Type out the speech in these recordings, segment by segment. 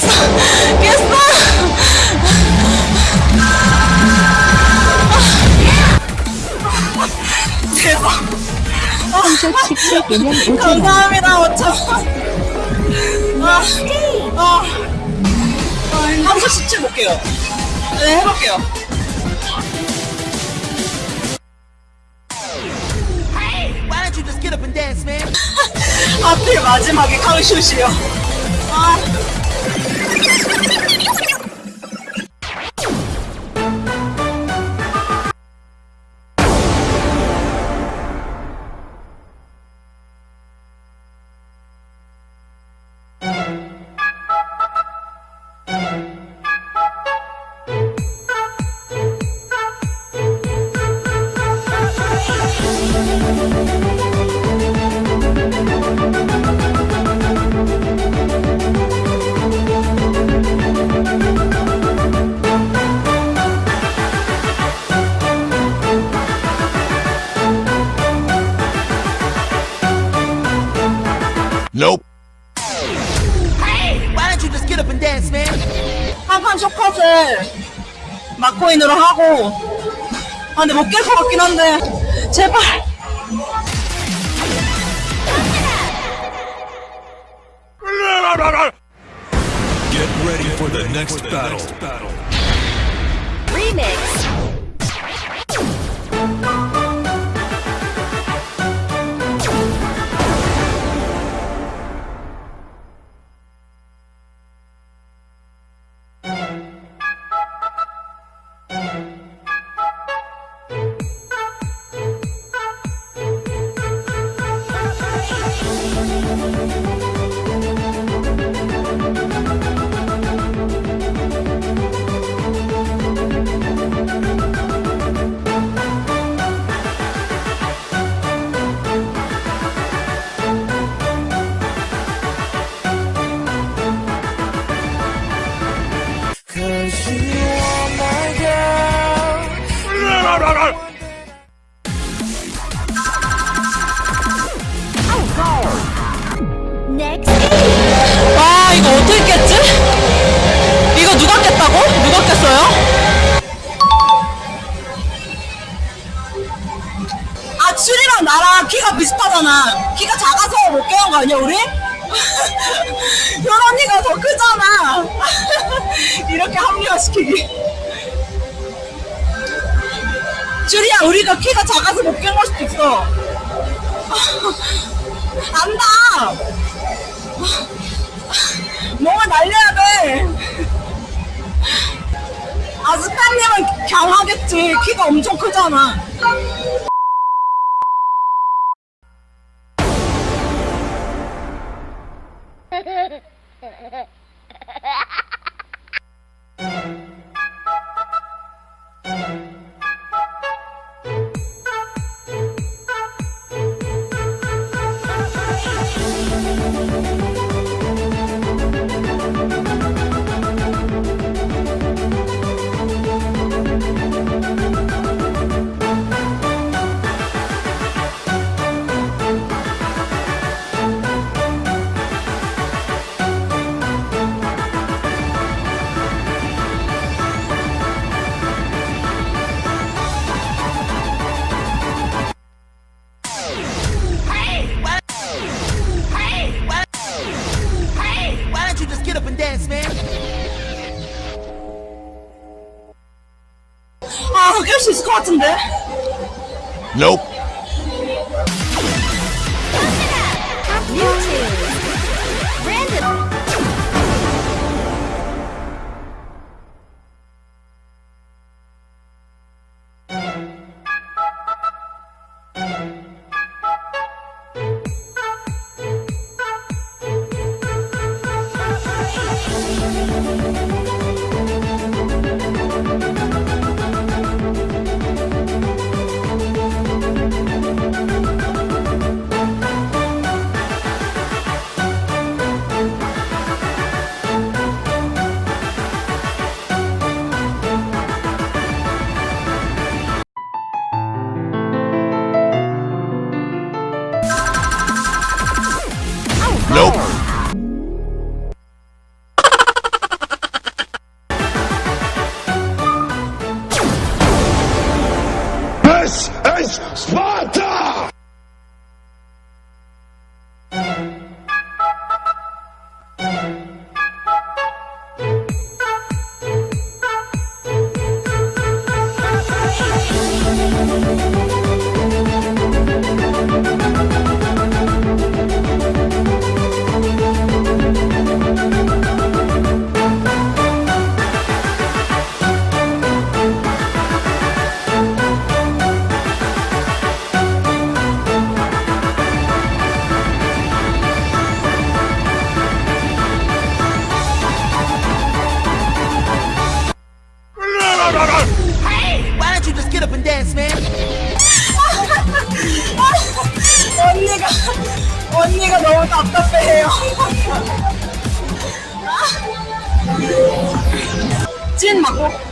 깼어! 대박! 17개년 5천원 감사합니다, 5천원. 아, 아, 아, 한번 17 볼게요. 네, 해볼게요. 하필 마지막에 카우슛이요. 아. 아 근데 못 깰 것 같긴 한데 제발 Get ready for the next battle. 리 아 이거 어떻게 깼지? 이거 누가 깼다고? 누가 깼어요? 아 츄리랑 나랑 키가 비슷하잖아 키가 작아서 못 깨는 거 아니야 우리? 현언니가 더 크잖아 이렇게 합리화시키기 츄리야 우리가 키가 작아서 못 깬 걸 수도 있어 안다 몸을 날려야 돼. 아, 스팸님은 강하겠지. 키가 엄청 크잖아. 같은데? Nope. 언니가 너무 답답해해요. 찐 맞고.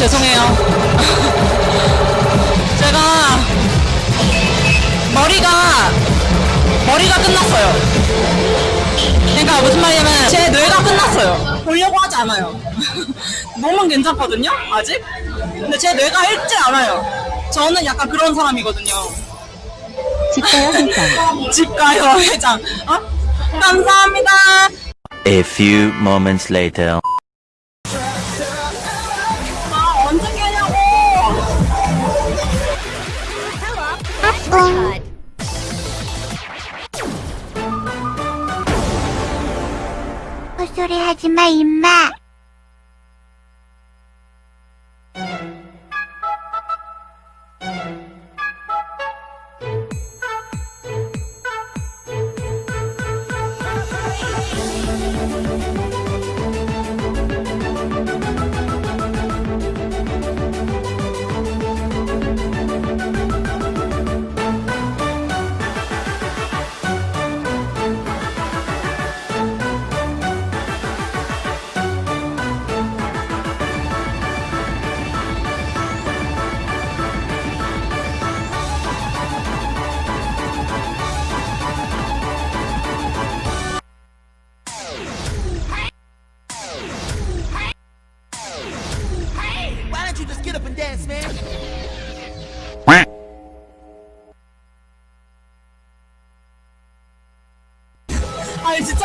죄송해요. 제가 머리가 머리가 끝났어요. 그러니까 무슨 말이냐면 제 뇌가 끝났어요. 보려고 하지 않아요. 몸은 괜찮거든요. 아직. 근데 제 뇌가 읽지 않아요. 저는 약간 그런 사람이거든요. 집가요 회장. 집 가요 회장. 어? 감사합니다. A few moments later.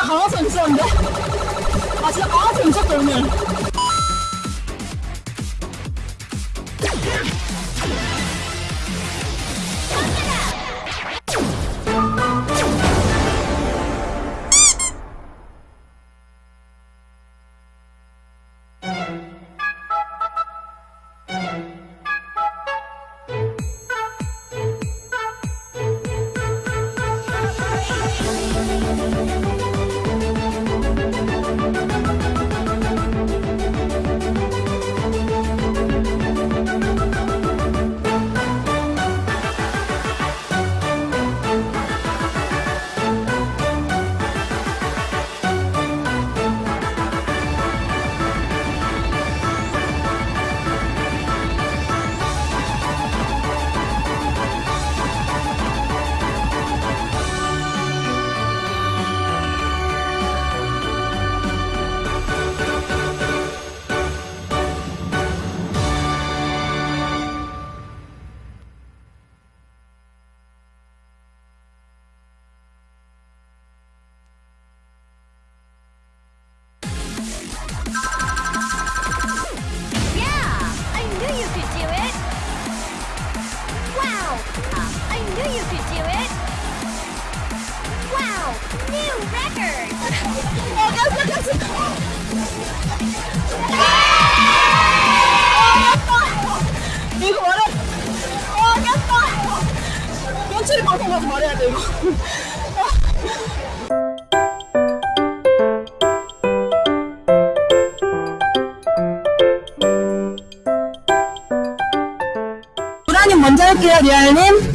강화서 미쳤는데? 아 진짜 강화서 미쳤다 오늘 아이고 먼저 할게요 리얼님.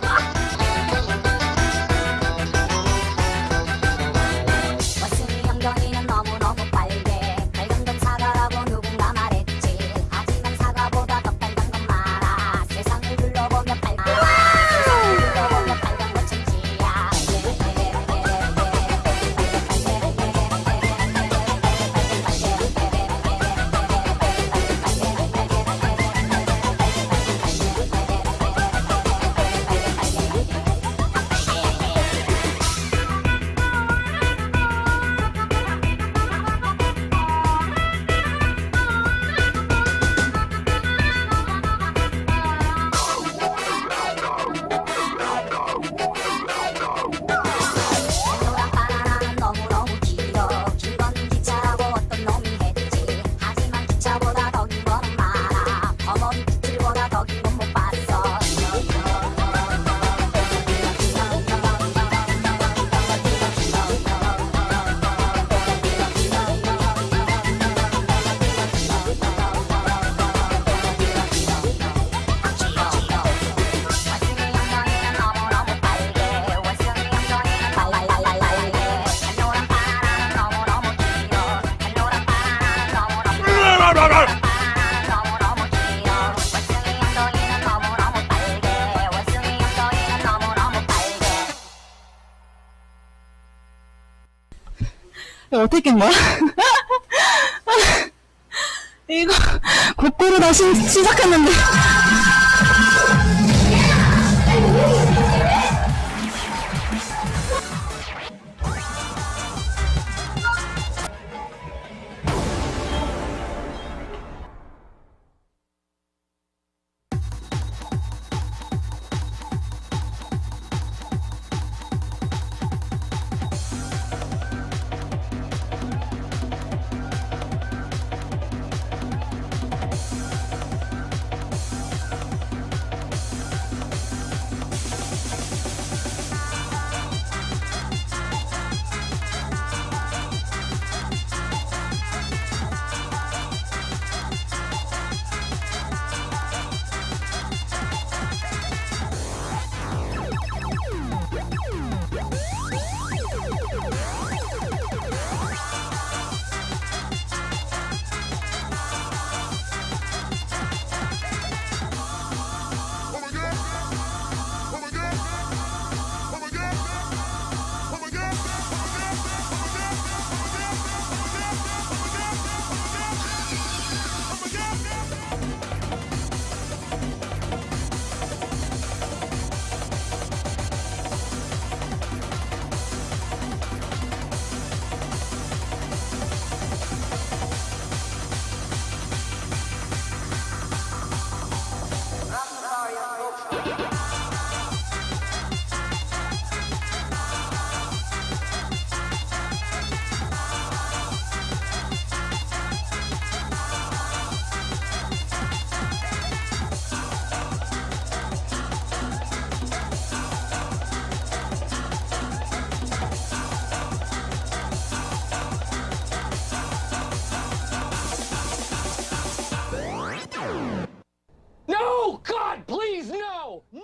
새끼인 거야? 이거 곧고루 다시 시작했는데 No, God, please, no! Yeah!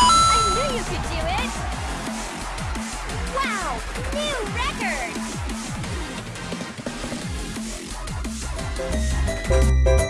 I knew you could do it! Wow, new record!